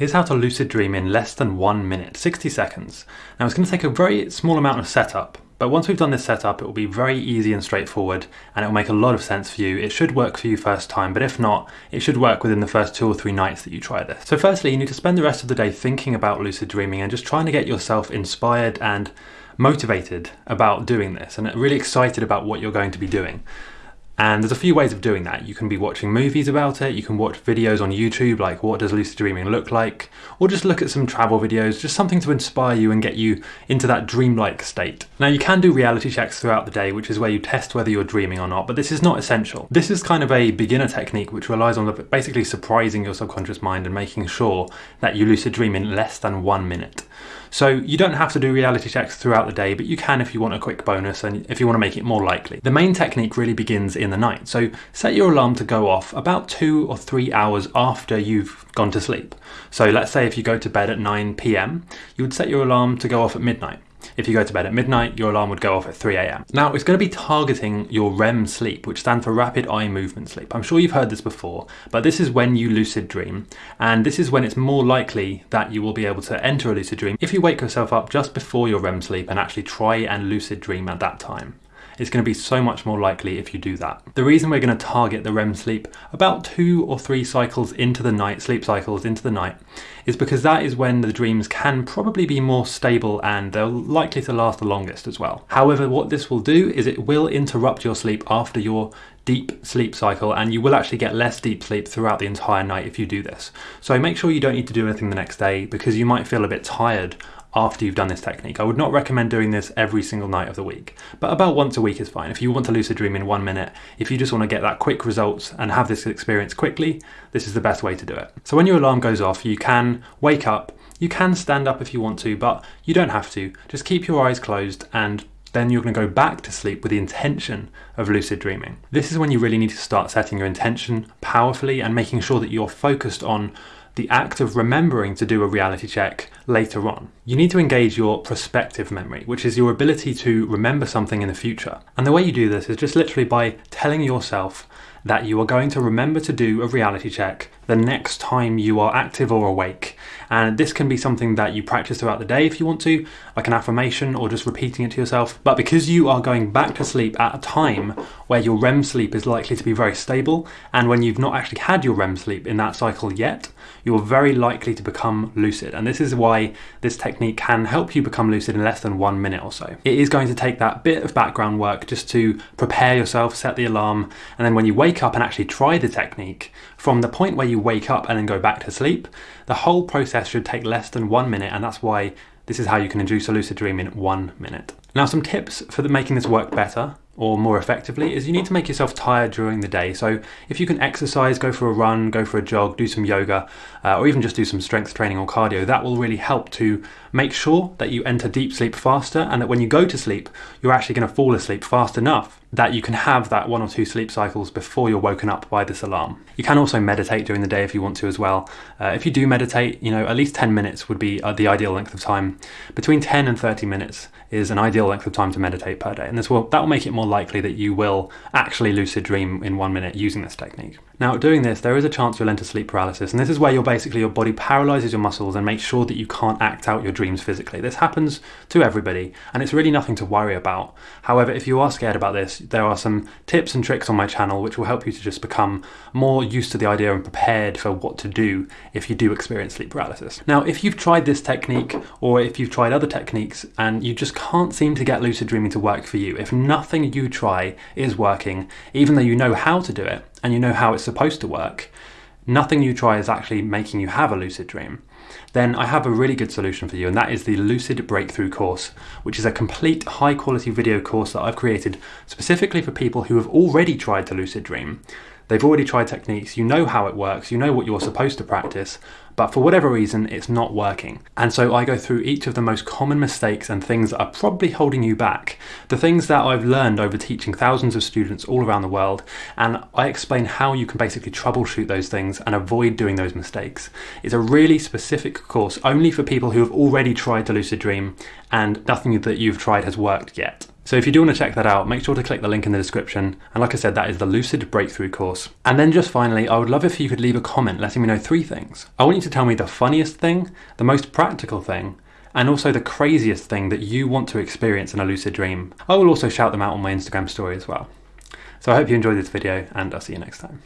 Here's how to lucid dream in less than one minute, 60 seconds. Now it's going to take a very small amount of setup, but once we've done this setup, it will be very easy and straightforward, and it will make a lot of sense for you. It should work for you first time, but if not, it should work within the first two or three nights that you try this. So firstly, you need to spend the rest of the day thinking about lucid dreaming and just trying to get yourself inspired and motivated about doing this and really excited about what you're going to be doing. And there's a few ways of doing that. You can be watching movies about it, you can watch videos on YouTube like what does lucid dreaming look like, or just look at some travel videos, just something to inspire you and get you into that dreamlike state. Now you can do reality checks throughout the day, which is where you test whether you're dreaming or not, but this is not essential. This is kind of a beginner technique which relies on basically surprising your subconscious mind and making sure that you lucid dream in less than one minute. So you don't have to do reality checks throughout the day, but you can if you want a quick bonus and if you want to make it more likely. The main technique really begins in the night. So set your alarm to go off about two or three hours after you've gone to sleep. So let's say if you go to bed at 9 p.m., you would set your alarm to go off at midnight. If you go to bed at midnight, your alarm would go off at 3am. Now, it's going to be targeting your REM sleep, which stands for rapid eye movement sleep. I'm sure you've heard this before, but this is when you lucid dream, and this is when it's more likely that you will be able to enter a lucid dream if you wake yourself up just before your REM sleep and actually try and lucid dream at that time it's going to be so much more likely if you do that. The reason we're going to target the REM sleep about two or three cycles into the night, sleep cycles into the night, is because that is when the dreams can probably be more stable and they're likely to last the longest as well. However, what this will do is it will interrupt your sleep after your deep sleep cycle and you will actually get less deep sleep throughout the entire night if you do this. So make sure you don't need to do anything the next day because you might feel a bit tired after you've done this technique. I would not recommend doing this every single night of the week, but about once a week is fine. If you want to lucid dream in one minute, if you just want to get that quick results and have this experience quickly, this is the best way to do it. So when your alarm goes off, you can wake up, you can stand up if you want to, but you don't have to. Just keep your eyes closed and then you're going to go back to sleep with the intention of lucid dreaming. This is when you really need to start setting your intention powerfully and making sure that you're focused on the act of remembering to do a reality check later on. You need to engage your prospective memory, which is your ability to remember something in the future. And the way you do this is just literally by telling yourself that you are going to remember to do a reality check the next time you are active or awake. And this can be something that you practice throughout the day if you want to, like an affirmation or just repeating it to yourself. But because you are going back to sleep at a time where your REM sleep is likely to be very stable, and when you've not actually had your REM sleep in that cycle yet, you're very likely to become lucid. And this is why this technique can help you become lucid in less than one minute or so. It is going to take that bit of background work just to prepare yourself, set the alarm, and then when you wake up and actually try the technique, from the point where you wake up and then go back to sleep, the whole process should take less than one minute, and that's why this is how you can induce a lucid dream in one minute. Now, some tips for making this work better or more effectively is you need to make yourself tired during the day. So if you can exercise, go for a run, go for a jog, do some yoga, uh, or even just do some strength training or cardio, that will really help to make sure that you enter deep sleep faster and that when you go to sleep, you're actually going to fall asleep fast enough that you can have that one or two sleep cycles before you're woken up by this alarm. You can also meditate during the day if you want to as well. Uh, if you do meditate, you know, at least 10 minutes would be uh, the ideal length of time. Between 10 and 30 minutes is an ideal length of time to meditate per day. And this will that will make it more likely that you will actually lucid dream in one minute using this technique. Now, doing this, there is a chance you'll enter sleep paralysis, and this is where you're basically your body paralyzes your muscles and makes sure that you can't act out your dreams physically. This happens to everybody, and it's really nothing to worry about. However, if you are scared about this, there are some tips and tricks on my channel which will help you to just become more used to the idea and prepared for what to do if you do experience sleep paralysis. Now, if you've tried this technique or if you've tried other techniques and you just can't seem to get lucid dreaming to work for you, if nothing you try is working, even though you know how to do it, and you know how it's supposed to work, nothing you try is actually making you have a lucid dream, then I have a really good solution for you, and that is the Lucid Breakthrough course, which is a complete high quality video course that I've created specifically for people who have already tried to lucid dream. They've already tried techniques, you know how it works, you know what you're supposed to practice, but for whatever reason, it's not working. And so I go through each of the most common mistakes and things that are probably holding you back, the things that I've learned over teaching thousands of students all around the world, and I explain how you can basically troubleshoot those things and avoid doing those mistakes. It's a really specific course only for people who have already tried to lucid dream and nothing that you've tried has worked yet. So if you do want to check that out, make sure to click the link in the description. And like I said, that is the Lucid Breakthrough course. And then just finally, I would love if you could leave a comment letting me know three things. I want you to tell me the funniest thing, the most practical thing, and also the craziest thing that you want to experience in a lucid dream. I will also shout them out on my Instagram story as well. So I hope you enjoyed this video and I'll see you next time.